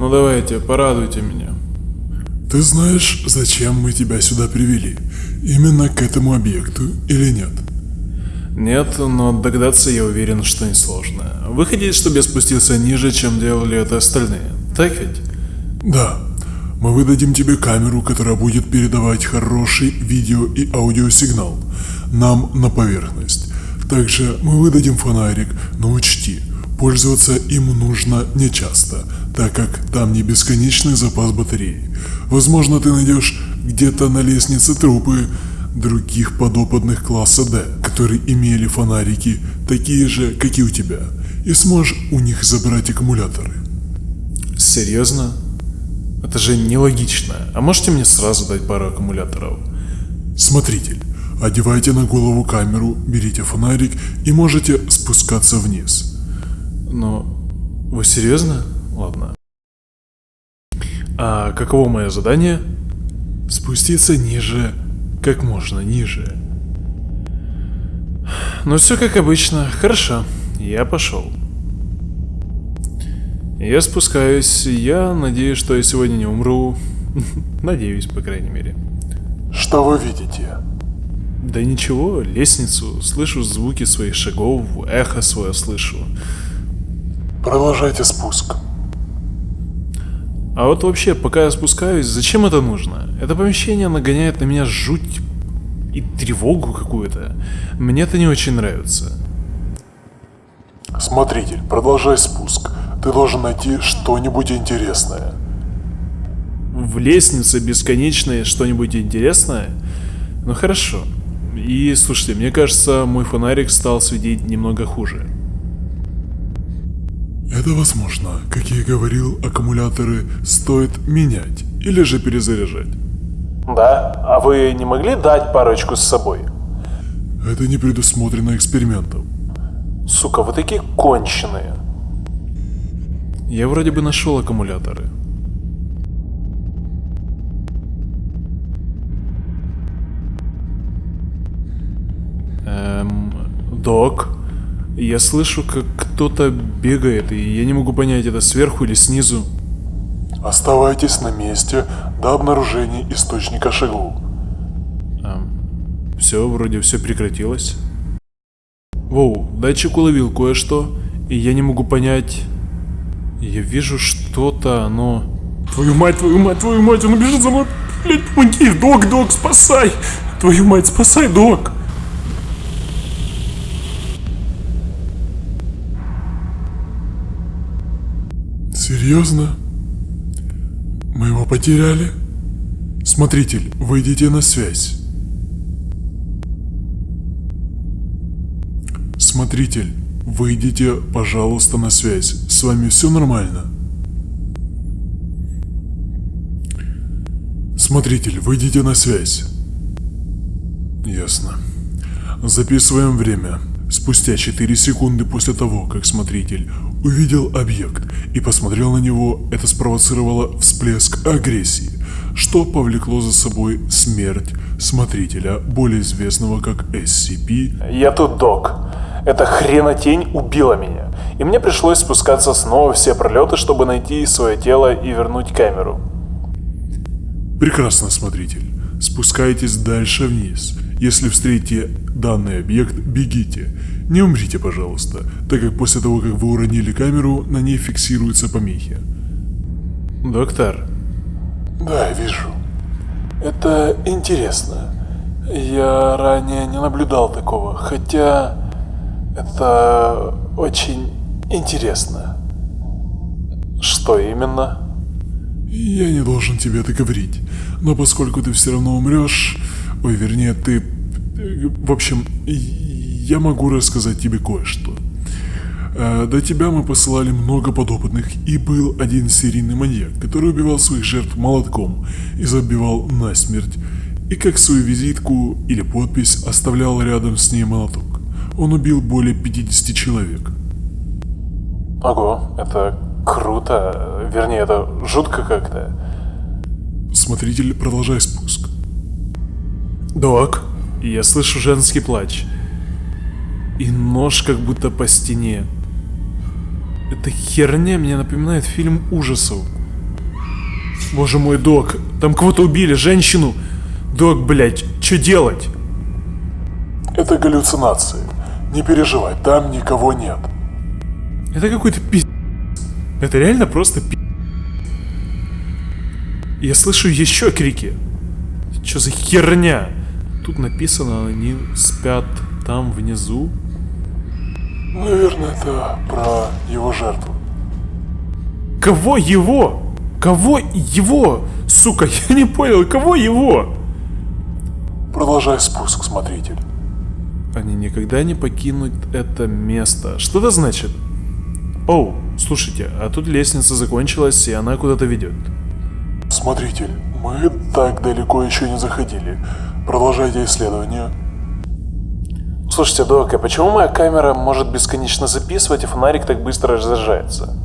Ну давайте, порадуйте меня. Ты знаешь, зачем мы тебя сюда привели? Именно к этому объекту или нет? Нет, но догадаться я уверен, что несложно. Вы хотите, чтобы я спустился ниже, чем делали это остальные, так ведь? Да. Мы выдадим тебе камеру, которая будет передавать хороший видео и аудиосигнал нам на поверхность. Также мы выдадим фонарик, но учти, пользоваться им нужно нечасто, так как там не бесконечный запас батареи. Возможно, ты найдешь где-то на лестнице трупы других подопытных класса D, которые имели фонарики, такие же, как и у тебя, и сможешь у них забрать аккумуляторы. Серьезно? Это же нелогично. А можете мне сразу дать пару аккумуляторов? Смотритель, одевайте на голову камеру, берите фонарик и можете спускаться вниз. Но вы серьезно? Ладно. А каково мое задание? Спуститься ниже, как можно ниже. Ну все как обычно. Хорошо, я пошел. Я спускаюсь, я надеюсь, что я сегодня не умру. Надеюсь, по крайней мере. Что вы видите? Да ничего, лестницу, слышу звуки своих шагов, эхо свое слышу. Продолжайте спуск. А вот вообще, пока я спускаюсь, зачем это нужно? Это помещение нагоняет на меня жуть и тревогу какую-то. Мне это не очень нравится. Смотритель, продолжай спуск. Ты должен найти что-нибудь интересное. В лестнице бесконечное что-нибудь интересное? Ну хорошо. И слушайте, мне кажется, мой фонарик стал светить немного хуже. Это возможно. Как я и говорил, аккумуляторы стоит менять или же перезаряжать. Да? А вы не могли дать парочку с собой? Это не предусмотрено экспериментом. Сука, вы такие конченые. Я вроде бы нашел аккумуляторы. Эм, док, я слышу, как кто-то бегает, и я не могу понять, это сверху или снизу. Оставайтесь на месте до обнаружения источника шагов. Эм, все, вроде все прекратилось. Воу, датчик уловил кое-что, и я не могу понять... Я вижу что-то, но... Твою мать, твою мать, твою мать, он бежит за мной! Блять, помоги! Док, док, спасай! Твою мать, спасай, док! Серьезно? Мы его потеряли? Смотритель, выйдите на связь. Смотритель, выйдите, пожалуйста, на связь. С вами все нормально? Смотритель, выйдите на связь. Ясно. Записываем время. Спустя 4 секунды после того, как смотритель увидел объект и посмотрел на него, это спровоцировало всплеск агрессии, что повлекло за собой смерть смотрителя, более известного как SCP. Я тут док. Эта хренотень убила меня, и мне пришлось спускаться снова все пролеты, чтобы найти свое тело и вернуть камеру. Прекрасно, смотритель. Спускайтесь дальше вниз. Если встретите данный объект, бегите. Не умрите, пожалуйста, так как после того, как вы уронили камеру, на ней фиксируются помехи. Доктор. Да, вижу. Это интересно. Я ранее не наблюдал такого, хотя это очень интересно. Что именно? Я не должен тебе это говорить, но поскольку ты все равно умрешь, ой, вернее, ты... В общем, я могу рассказать тебе кое-что. Э, До тебя мы посылали много подопытных, и был один серийный маньяк, который убивал своих жертв молотком и забивал насмерть, и как свою визитку или подпись оставлял рядом с ней молоток. Он убил более 50 человек. Ого, это круто. Вернее, это жутко как-то. Смотритель, продолжай спуск. Док, я слышу женский плач. И нож как будто по стене. Эта херня мне напоминает фильм ужасов. Боже мой, док, там кого-то убили, женщину. Док, блядь, что делать? Это галлюцинации. Не переживай, там никого нет. Это какой-то пи... Это реально просто пи... Я слышу еще крики. Что за херня? Тут написано, они спят там внизу. Наверное, это про его жертву. Кого его? Кого его? Сука, я не понял, кого его? Продолжай спуск, смотритель. Они никогда не покинут это место. Что это значит? Оу, слушайте, а тут лестница закончилась, и она куда-то ведет. Смотритель, мы так далеко еще не заходили. Продолжайте исследование. Слушайте, док, а почему моя камера может бесконечно записывать, и фонарик так быстро разряжается?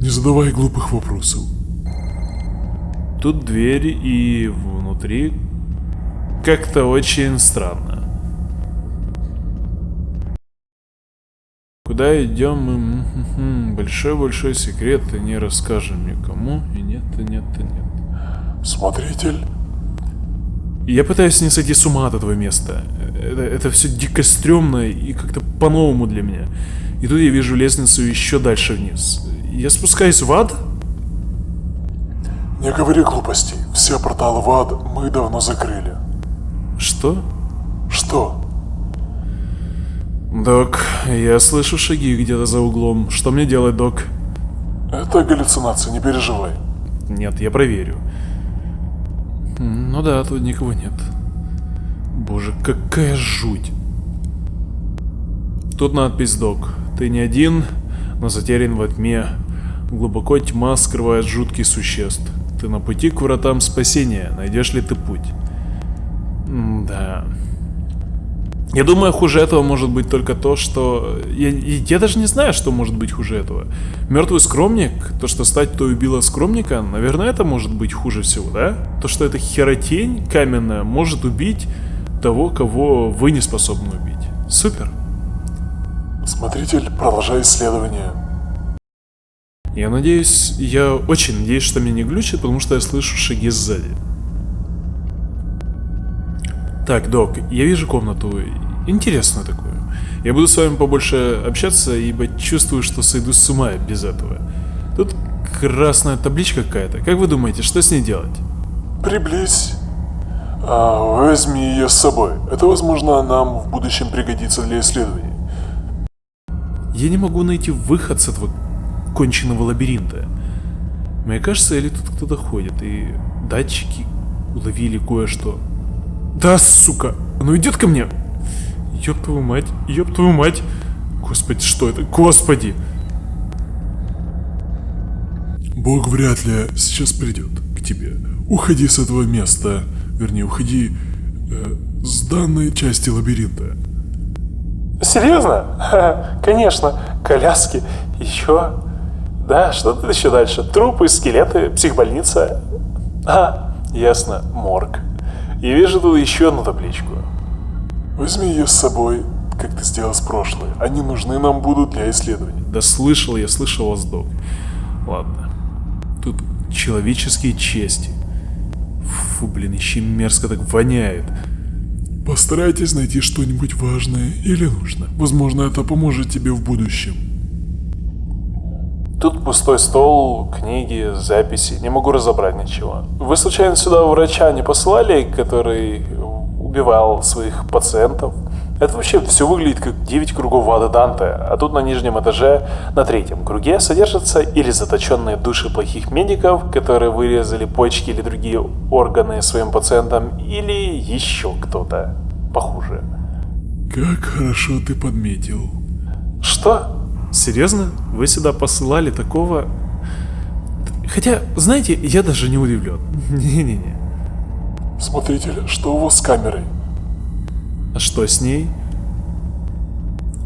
Не задавай глупых вопросов. Тут дверь, и внутри как-то очень странно. Куда идем мы? Большой-большой секрет, и не расскажем никому. И нет, и нет, и нет. Смотритель, Я пытаюсь не сойти с ума от этого места. Это, это все дико стрёмно и как-то по-новому для меня. И тут я вижу лестницу еще дальше вниз. Я спускаюсь в ад? не говори глупостей. Все порталы в ад мы давно закрыли. Что? Что? Док, я слышу шаги где-то за углом. Что мне делать, док? Это галлюцинация, не переживай. Нет, я проверю. Ну да, тут никого нет. Боже, какая жуть. Тут надпись «Док». Ты не один, но затерян во тьме. Глубоко тьма скрывает жутких существ. Ты на пути к вратам спасения. Найдешь ли ты путь? М, Да. Я думаю, хуже этого может быть только то, что... Я, я даже не знаю, что может быть хуже этого. Мертвый скромник, то, что стать той убила скромника, наверное, это может быть хуже всего, да? То, что эта херотень каменная может убить того, кого вы не способны убить. Супер. Смотритель, продолжай исследование. Я надеюсь, я очень надеюсь, что меня не глючит, потому что я слышу шаги сзади. Так, док, я вижу комнату. Интересную такую. Я буду с вами побольше общаться, ибо чувствую, что сойду с ума без этого. Тут красная табличка какая-то. Как вы думаете, что с ней делать? Приблизь. А, возьми ее с собой. Это, возможно, нам в будущем пригодится для исследований. Я не могу найти выход с этого конченного лабиринта. Мне кажется, или тут кто-то ходит, и датчики уловили кое-что. Да, сука! Оно идет ко мне! Ёб твою мать, ёб твою мать! Господи, что это? Господи! Бог вряд ли сейчас придет к тебе. Уходи с этого места. Вернее, уходи э, с данной части лабиринта. Серьезно? Ха, Конечно, коляски, еще... Да, что тут еще дальше? Трупы, скелеты, психбольница. А, ясно, морг. И вижу тут еще одну табличку. Возьми ее с собой, как ты сделал с прошлой. Они нужны нам будут для исследований. Да слышал я, слышал вас, док. Ладно. Тут человеческие чести. Фу, блин, еще мерзко так воняет. Постарайтесь найти что-нибудь важное или нужное. Возможно, это поможет тебе в будущем. Тут пустой стол, книги, записи. Не могу разобрать ничего. Вы случайно сюда врача не посылали, который убивал своих пациентов? Это вообще все выглядит как 9 кругов ада Данте, а тут на нижнем этаже, на третьем круге, содержатся или заточенные души плохих медиков, которые вырезали почки или другие органы своим пациентам, или еще кто-то похуже. Как хорошо ты подметил. Что? Серьезно? Вы сюда посылали такого... Хотя, знаете, я даже не удивлен. Не-не-не. Смотритель, что у вас с камерой? А что с ней?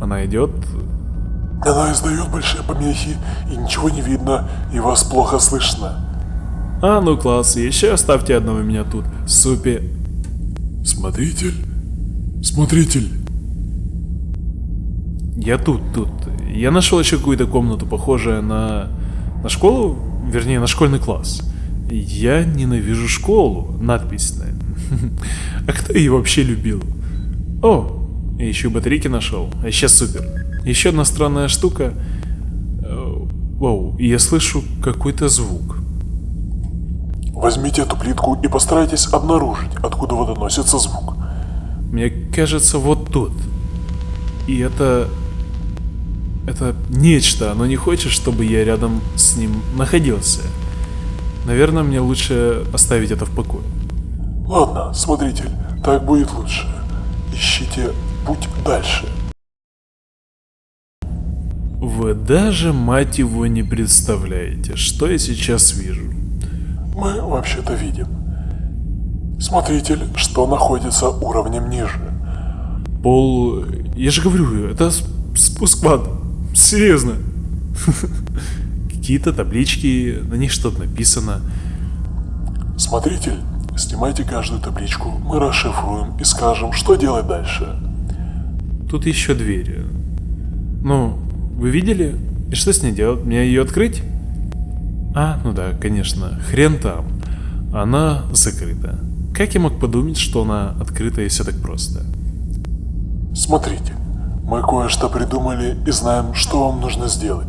Она идет. Она издает большие помехи, и ничего не видно, и вас плохо слышно. А, ну класс, еще оставьте одного меня тут. Супе. Смотритель? Смотритель! Я тут, тут. Я нашел еще какую-то комнату, похожую на... На школу? Вернее, на школьный класс. Я ненавижу школу, надписная. А кто ее вообще любил? О, я еще и батарейки нашел. А сейчас супер. Еще одна странная штука. Э, Воу, я слышу какой-то звук. Возьмите эту плитку и постарайтесь обнаружить, откуда вот доносится звук. Мне кажется, вот тут. И это... Это нечто, оно не хочет, чтобы я рядом с ним находился. Наверное, мне лучше оставить это в покое. Ладно, смотритель, так будет лучше. Ищите путь дальше. Вы даже, мать его, не представляете, что я сейчас вижу. Мы вообще-то видим. Смотритель, что находится уровнем ниже. Пол... Я же говорю, это спуск в ад. Серьезно. Какие-то таблички, на них что-то написано. Смотритель, снимайте каждую табличку, мы расшифруем и скажем, что делать дальше. Тут еще двери. Ну, вы видели? И что с ней делать? Мне ее открыть? А, ну да, конечно, хрен там. Она закрыта. Как я мог подумать, что она открыта и все так просто? Смотрите, мы кое-что придумали и знаем, что вам нужно сделать.